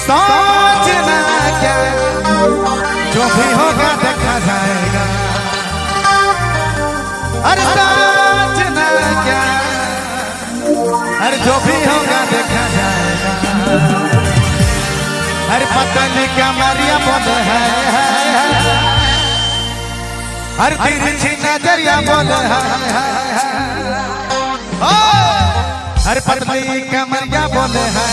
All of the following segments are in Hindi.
सोचना क्या जो भी होगा देखा जाएगा। अरे क्या अरे जो भी होगा देखा जाएगा। अरे पतली कमरिया बोल है? हर तिरछी नज़रिया बोल है। हर पतली कमरिया बोले है।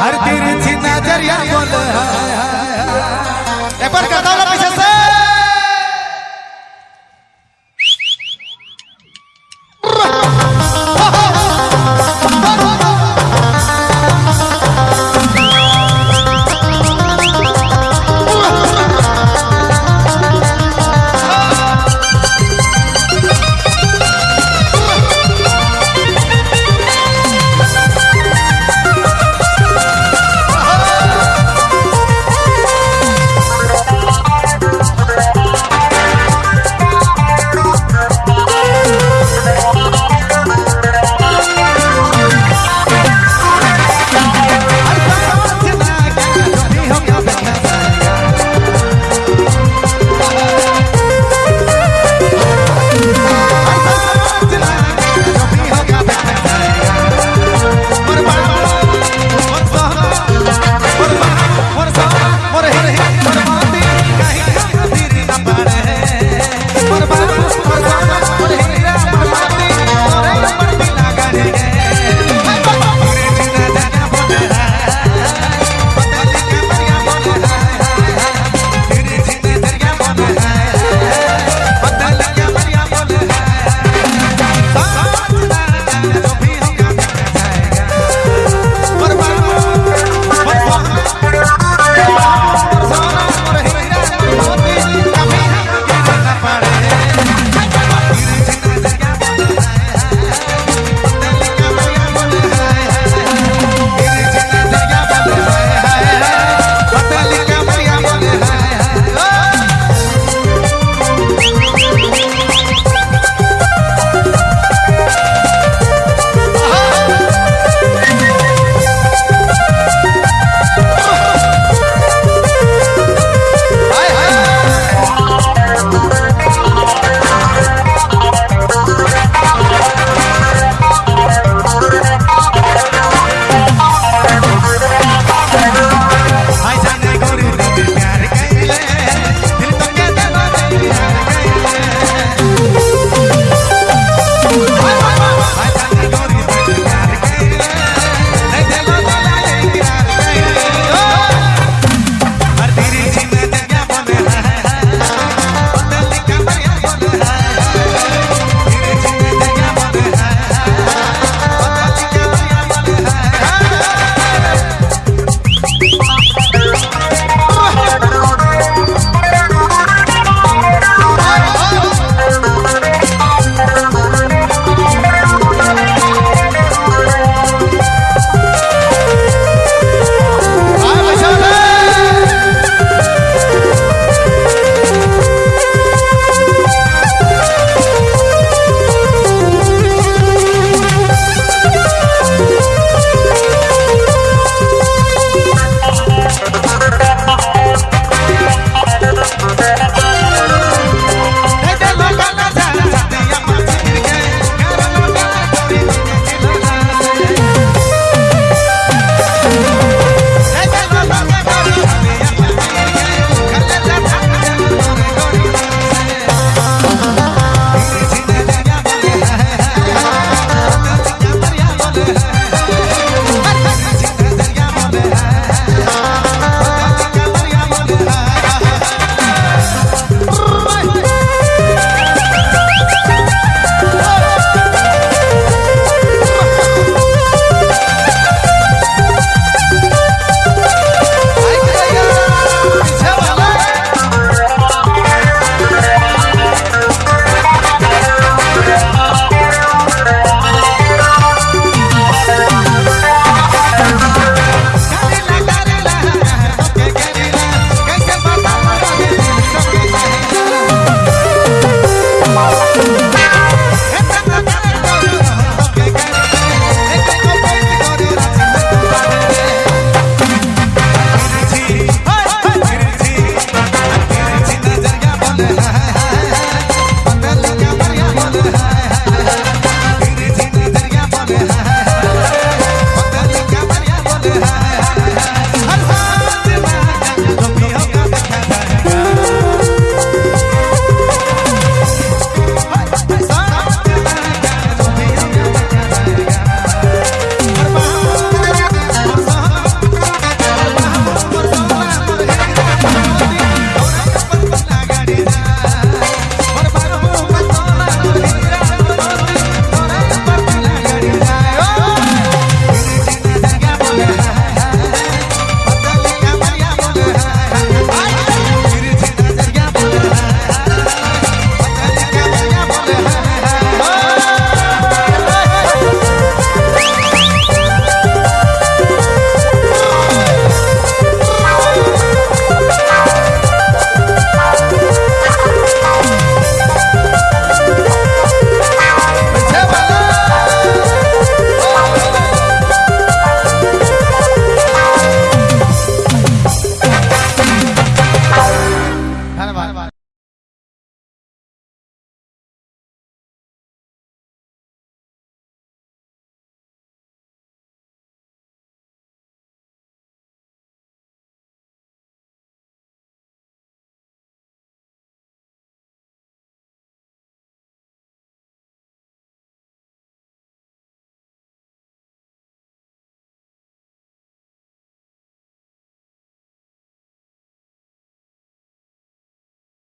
हर तिरछी नज़रिया बोले है। एक बार कहता हूँ